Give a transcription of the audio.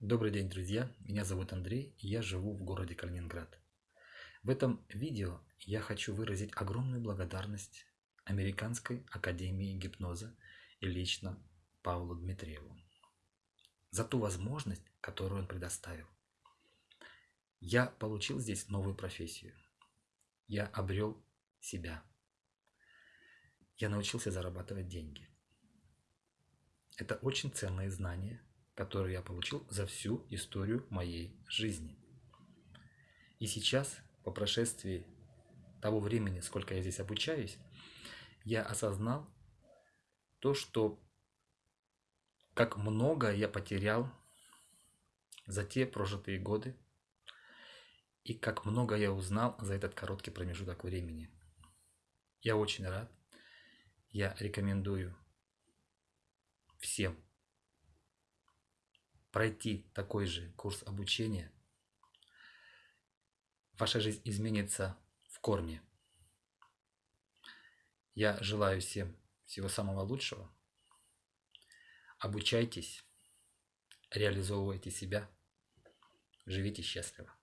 Добрый день, друзья! Меня зовут Андрей, и я живу в городе Калининград. В этом видео я хочу выразить огромную благодарность Американской Академии Гипноза и лично Павлу Дмитриеву за ту возможность, которую он предоставил. Я получил здесь новую профессию. Я обрел себя. Я научился зарабатывать деньги. Это очень ценные знания, которые я получил за всю историю моей жизни. И сейчас, по прошествии того времени, сколько я здесь обучаюсь, я осознал то, что как много я потерял за те прожитые годы, и как много я узнал за этот короткий промежуток времени. Я очень рад. Я рекомендую всем пройти такой же курс обучения, ваша жизнь изменится в корне. Я желаю всем всего самого лучшего. Обучайтесь, реализовывайте себя, живите счастливо.